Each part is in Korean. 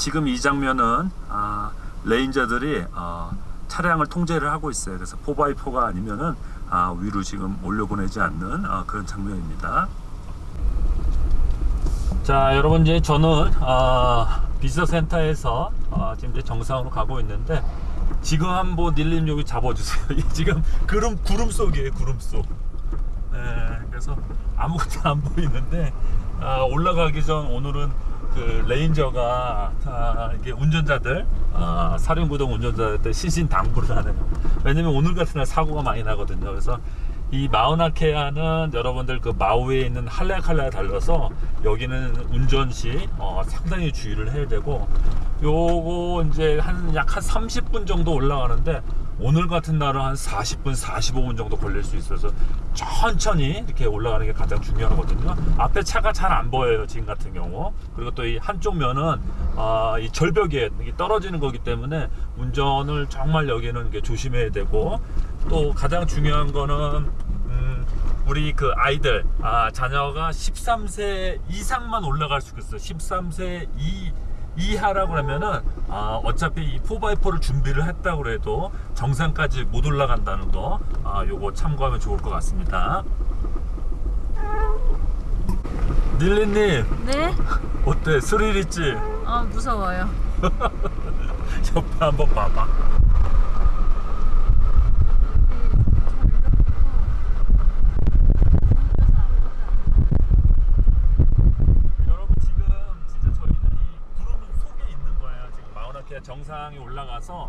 지금 이 장면은 아, 레인저들이 어, 차량을 통제를 하고 있어요. 그래서 4x4가 아니면은 아, 위로 지금 올려보내지 않는 아, 그런 장면입니다. 자, 여러분 이제 저는 아, 비서센터에서 아, 지금 이제 정상으로 가고 있는데 지금 한번 닐님 여기 잡아주세요. 이 지금 구름 구름 속이에요, 구름 속. 예, 그래서 아무것도 안 보이는데 아, 올라가기 전 오늘은 그 ranger가 아, 이게 운전자들 아, 사륜구동 운전자들 신신 당부를 하는 거. 왜냐면 오늘 같은 날 사고가 많이 나거든요. 그래서 이 마우나케아는 여러분들 그 마우이에 있는 할레아칼라에 달라서 여기는 운전 시 어, 상당히 주의를 해야 되고 요거 이제 한 약한 30분 정도 올라가는데 오늘 같은 날은 한 40분, 45분 정도 걸릴 수 있어서 천천히 이렇게 올라가는 게 가장 중요하거든요. 앞에 차가 잘 안 보여요, 지금 같은 경우. 그리고 또 이 한쪽 면은 아, 이 절벽에 떨어지는 거기 때문에 운전을 정말 여기는 이게 조심해야 되고 또 가장 중요한 거는 음, 우리 그 아이들 아, 자녀가 13세 이상만 올라갈 수 있어요. 13세 이 이하라고 하면은 아, 어차피 이 4x4를 준비를 했다고 해도 정상까지 못 올라간다는 거 아, 요거 참고하면 좋을 것 같습니다. 닐리님 네? 어때 스릴 있지? 아 무서워요. 옆에 한번 봐봐. 여러분 지금 진짜 저희는 이 구름 속에 있는 거예요. 지금 마우나케아 정상에 올라가서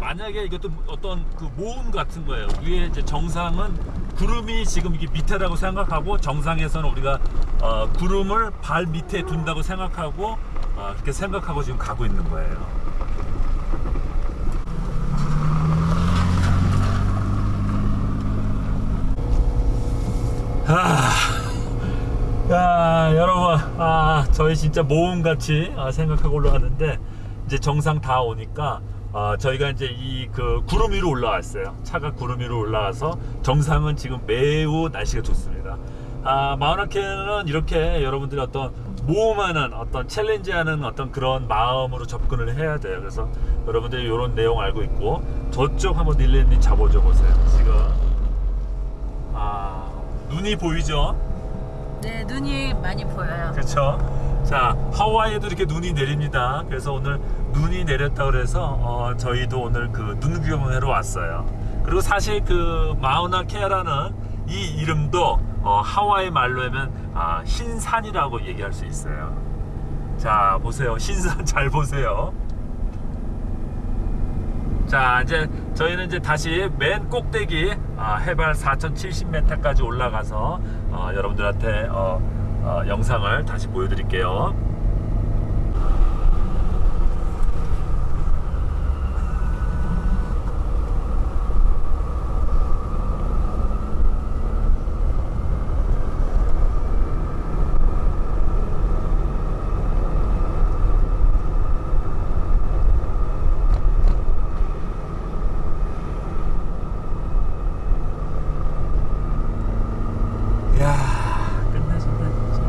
만약에 이것도 어떤 그 모음 같은 거예요. 위에 이제 정상은 구름이 지금 이게 밑에라고 생각하고 정상에서는 우리가 어, 구름을 발 밑에 둔다고 생각하고 어, 그렇게 생각하고 지금 가고 있는 거예요. 아, 야 여러분 아 저희 진짜 모험같이 아, 생각하고 올라왔는데 이제 정상 다 오니까 아, 저희가 이제 이 그 구름 위로 올라왔어요. 차가 구름 위로 올라와서 정상은 지금 매우 날씨가 좋습니다. 아 마우나케는 이렇게 여러분들이 어떤 모험하는 어떤 챌린지하는 어떤 그런 마음으로 접근을 해야 돼요. 그래서 여러분들이 이런 내용 알고 있고 저쪽 한번 닐레님 잡아줘 보세요. 지금. 아 눈이 보이죠? 네 눈이 많이 보여요. 그렇죠. 자 하와이에도 이렇게 눈이 내립니다. 그래서 오늘 눈이 내렸다 그래서 어, 저희도 오늘 그 눈 구경하러 왔어요. 그리고 사실 그 마우나 케라는 이 이름도 어, 하와이 말로 하면 아, 흰산이라고 얘기할 수 있어요. 자 보세요, 흰산 잘 보세요. 자 이제 저희는 이제 다시 맨 꼭대기 아, 해발 4,070m까지 올라가서 어, 여러분들한테 어, 어, 영상을 다시 보여드릴게요. 이야 끝내준다 진짜.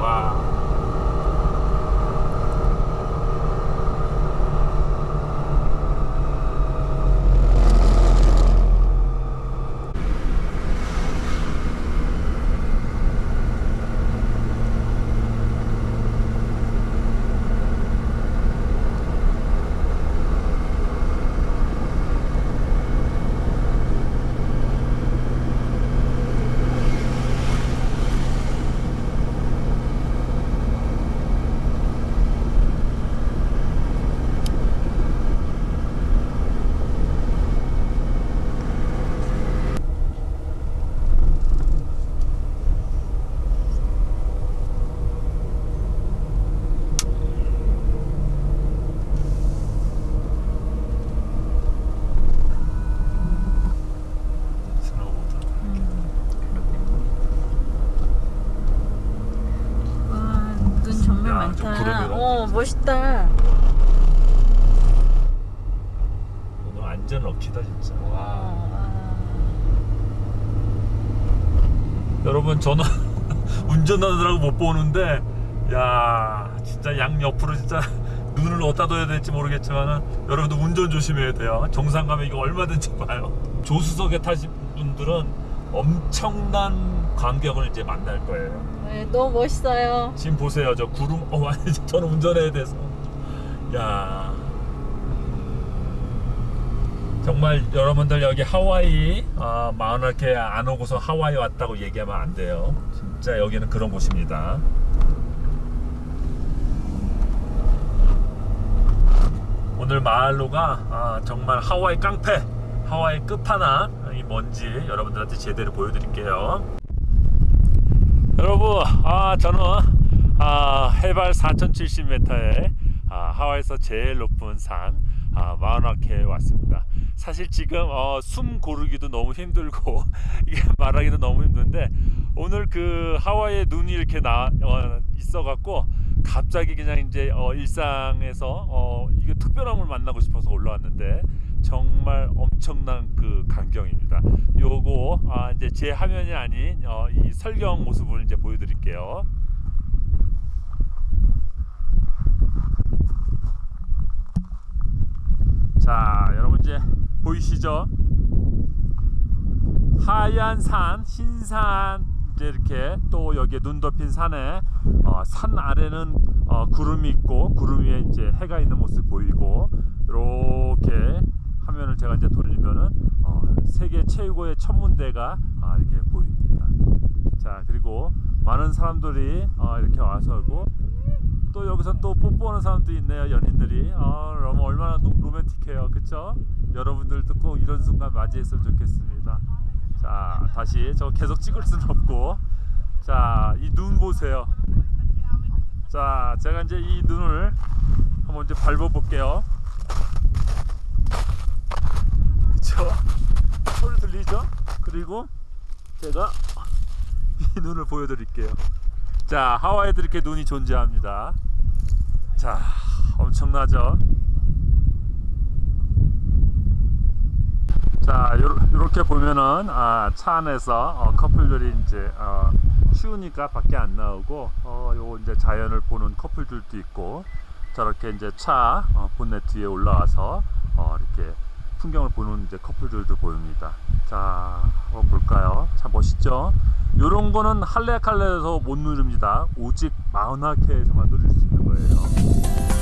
와. 스노우보드. 와 눈 정말 야, 저 많다. 구름이라. 어 멋있다. 오늘 완전 lucky다 진짜. 와. 어, 여러분 저는 운전하느라고 못 보는데 야 진짜 양 옆으로 진짜 눈을 어디다 둬야 될지 모르겠지만 여러분들 운전 조심해야 돼요. 정상 가면 이거 얼마든지 봐요. 조수석에 타신 분들은 엄청난 광경을 이제 만날 거예요. 네, 너무 멋있어요. 지금 보세요. 저 구름 어 아니 저는 운전해야 돼서. 야 정말 여러분들 여기 하와이 아, 마흔할게 안 오고서 하와이 왔다고 얘기하면 안 돼요. 진짜 여기는 그런 곳입니다. 오늘 마을로가 아, 정말 하와이 깡패 하와이 끝판왕 이 뭔지 여러분들한테 제대로 보여드릴게요. 여러분, 아 저는 아, 해발 4,070m의 아, 하와이에서 제일 높은 산 아, 마우나케에 왔습니다. 사실 지금 어, 숨 고르기도 너무 힘들고 이게 말하기도 너무 힘든데 오늘 그 하와이에 눈이 이렇게 나 어, 있어갖고 갑자기 그냥 이제 어, 일상에서 어, 이게 특별한 걸 만나고 싶어서 올라왔는데 정말 엄청난 그 광경입니다. 요거 아, 이제 제 화면이 아닌 어, 이 설경 모습을 이제 보여드릴게요. 자, 여러분 이제 보이시죠? 하얀 산, 흰산 이렇게 또 여기에 눈 덮인 산에 어, 산 아래는 어, 구름이 있고 구름 위에 이제 해가 있는 모습 보이고 이렇게 화면을 제가 이제 돌리면은 어, 세계 최고의 천문대가 아, 이렇게 보입니다. 자 그리고 많은 사람들이 어, 이렇게 와서고 또 여기서 또 뽀뽀하는 사람도 있네요 연인들이. 아 너무 얼마나 노- 로맨틱해요. 그쵸? 여러분들도 꼭 이런 순간 맞이했으면 좋겠습니다. 자 다시 저 계속 찍을 수는 없고. 자 이 눈 보세요. 자 제가 이제 이 눈을 한번 이제 밟아 볼게요. 그쵸? 소리 들리죠? 그리고 제가 이 눈을 보여드릴게요 자 하와이에도 이렇게 눈이 존재합니다. 자 엄청나죠? 자 요렇게 보면은 아, 차 안에서 어, 커플들이 이제 어, 추우니까 밖에 안 나오고 어, 요 이제 자연을 보는 커플들도 있고 저렇게 이제 차 어, 본네트 위에 올라와서 어, 이렇게 풍경을 보는 이제 커플들도 보입니다. 자, 한번 볼까요? 참 멋있죠? 요런 거는 할레칼레에서 못 누릅니다. 오직 마우나케에서만 누릴 수 있는 거예요.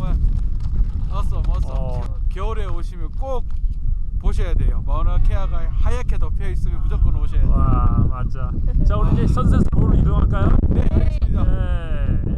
정말 멋어. 어. 겨울에 오시면 꼭 보셔야 돼요. 마우나케아가 하얗게 덮여 있으면 무조건 오셔야 돼요. 와, 맞아. 자, 우리 이제 보러 이동할까요? 네 알겠습니다. 네.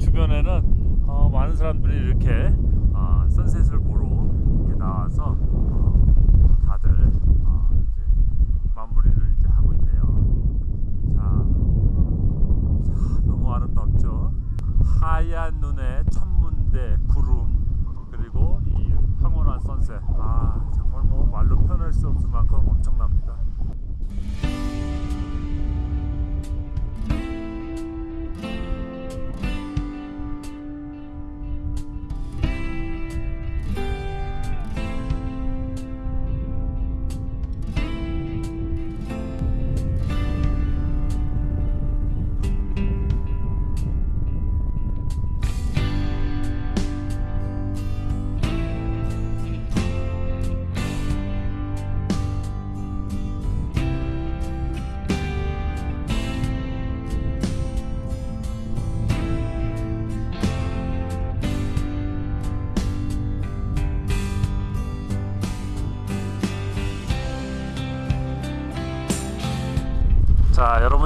주변에는 어, 많은 사람들이 이렇게 아, 선셋을 보러 이렇게 나와서 어, 다들 어, 이제 마무리를 이제 하고 있네요. 자, 자, 너무 아름답죠. 하얀 눈에 천문대 구름 그리고 이 황홀한 선셋. 아 정말 뭐 말로 표현할 수 없을 만큼 엄청납니다.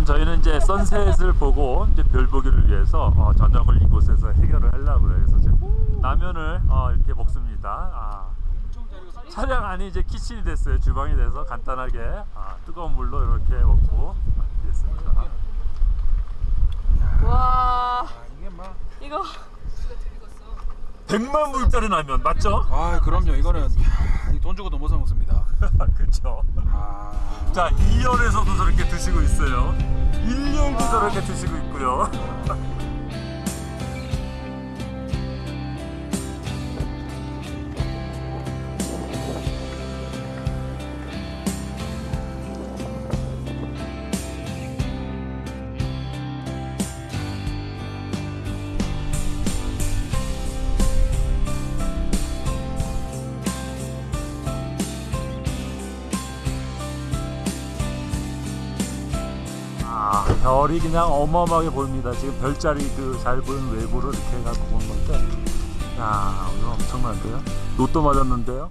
자 여러분 저희는 이제 선셋을 보고 이제 별 보기를 위해서 어, 저녁을 이곳에서 해결을 하려고 지금 라면을 어, 이렇게 먹습니다. 아, 차량 안이 이제 키친이 됐어요. 주방이 돼서 간단하게 아, 뜨거운 물로 이렇게 먹고 있습니다. 와 아, 이게 막. 이거 100만 불짜리 라면 맞죠? 아 그럼요. 이거는 주고도 못사 먹습니다. 그렇죠. 아. 자 2열에서도 저렇게 드시고 있어요. 1열도 저렇게 드시고 있고요. 별이 그냥 어마어마하게 보입니다. 지금 별자리 그 잘 보이는 외부로 이렇게 해갖고 보는 건데, 야, 오늘 엄청난데요? 로또 맞았는데요?